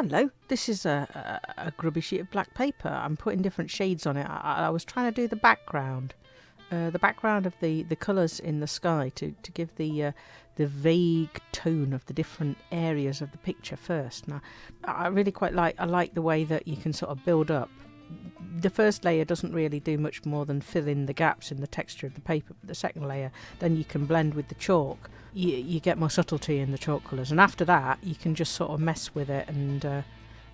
Hello, this is a, a, a grubby sheet of black paper. I'm putting different shades on it. I, I was trying to do the background, uh, the background of the, the colours in the sky to, to give the uh, the vague tone of the different areas of the picture first. Now, I really quite like I like the way that you can sort of build up. The first layer doesn't really do much more than fill in the gaps in the texture of the paper. But the second layer, then you can blend with the chalk. You, you get more subtlety in the chalk colours, and after that, you can just sort of mess with it and uh,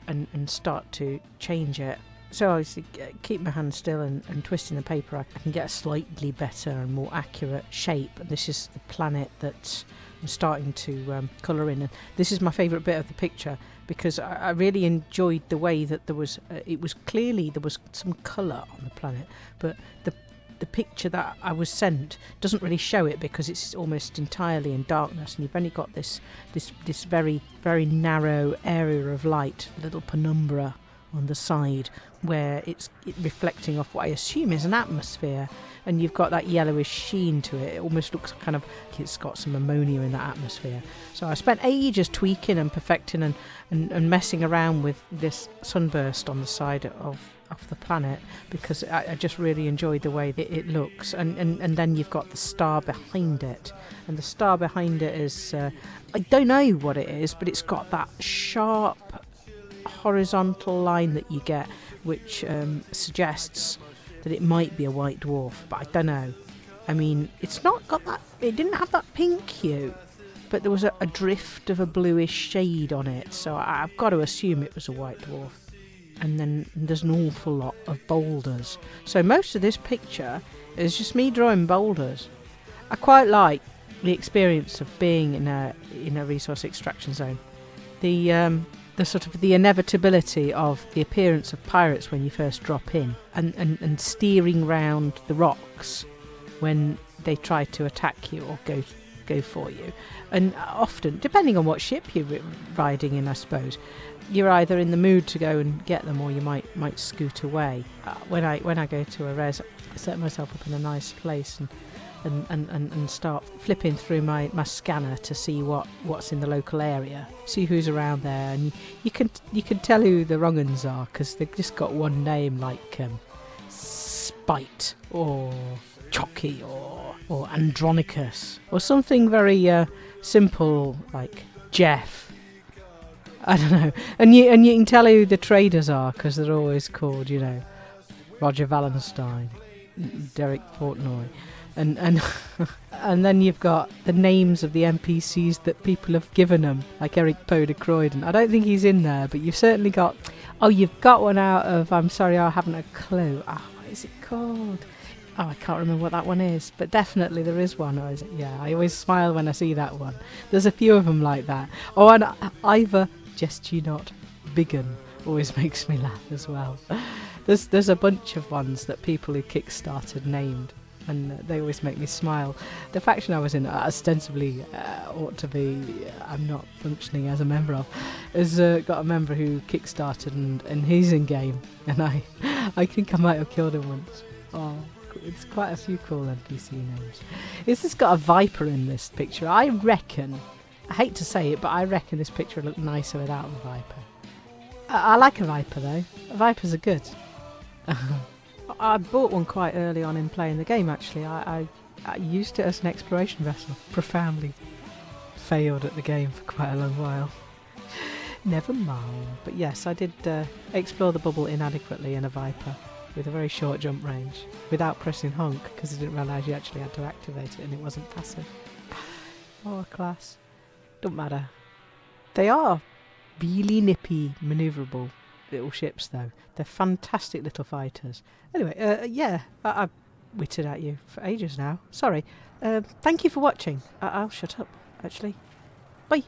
and and start to change it. So obviously keep my hand still and, and twisting the paper I can get a slightly better and more accurate shape. And this is the planet that I'm starting to um, colour in. And this is my favourite bit of the picture because I, I really enjoyed the way that there was uh, it was clearly there was some colour on the planet but the the picture that I was sent doesn't really show it because it's almost entirely in darkness and you've only got this this this very very narrow area of light little penumbra on the side where it's reflecting off what I assume is an atmosphere and you've got that yellowish sheen to it. It almost looks kind of like it's got some ammonia in that atmosphere. So I spent ages tweaking and perfecting and, and, and messing around with this sunburst on the side of, of the planet because I, I just really enjoyed the way that it looks. And, and, and then you've got the star behind it. And the star behind it is, uh, I don't know what it is, but it's got that sharp horizontal line that you get, which um, suggests that it might be a white dwarf, but I don't know. I mean, it's not got that, it didn't have that pink hue, but there was a, a drift of a bluish shade on it, so I've got to assume it was a white dwarf. And then there's an awful lot of boulders. So most of this picture is just me drawing boulders. I quite like the experience of being in a in a resource extraction zone. The um, the sort of the inevitability of the appearance of pirates when you first drop in and, and, and steering round the rocks when they try to attack you or go go for you. And often depending on what ship you're riding in I suppose you're either in the mood to go and get them or you might might scoot away. Uh, when I when I go to a res I set myself up in a nice place and and, and, and, start flipping through my, my scanner to see what, what's in the local area, see who's around there, and you can you can tell who the wrong uns are because they've just got one name like um, Spite or Chocky or or Andronicus or something very uh, simple like Jeff. I don't know, and you and you can tell who the traders are because they're always called, you know, Roger Valenstein, Derek Portnoy and and and then you've got the names of the NPCs that people have given them, like Eric Poe de Croydon. I don't think he's in there, but you've certainly got. Oh, you've got one out of. I'm sorry, I haven't a clue. Oh, what is it called? Oh, I can't remember what that one is, but definitely there is one. Or is it? Yeah, I always smile when I see that one. There's a few of them like that. Oh, and Ivor, just you not, Biggin always makes me laugh as well. There's there's a bunch of ones that people who kickstarted named and they always make me smile. The faction I was in, uh, ostensibly uh, ought to be, uh, I'm not functioning as a member of, has uh, got a member who kickstarted and, and he's in game, and I, I think I might have killed him once. Oh, it's quite a few cool NPC names. Is this got a viper in this picture? I reckon. I hate to say it, but I reckon this picture would look nicer without the viper. I, I like a viper though. Vipers are good. I bought one quite early on in playing the game actually. I, I, I used it as an exploration vessel. Profoundly failed at the game for quite a long while. Never mind. But yes, I did uh, explore the bubble inadequately in a Viper with a very short jump range without pressing honk because I didn't realise you actually had to activate it and it wasn't passive. oh, class. Don't matter. They are really nippy, manoeuvrable little ships, though. They're fantastic little fighters. Anyway, uh, yeah, I- have witted at you for ages now. Sorry. Uh, thank you for watching. I- I'll shut up, actually. Bye.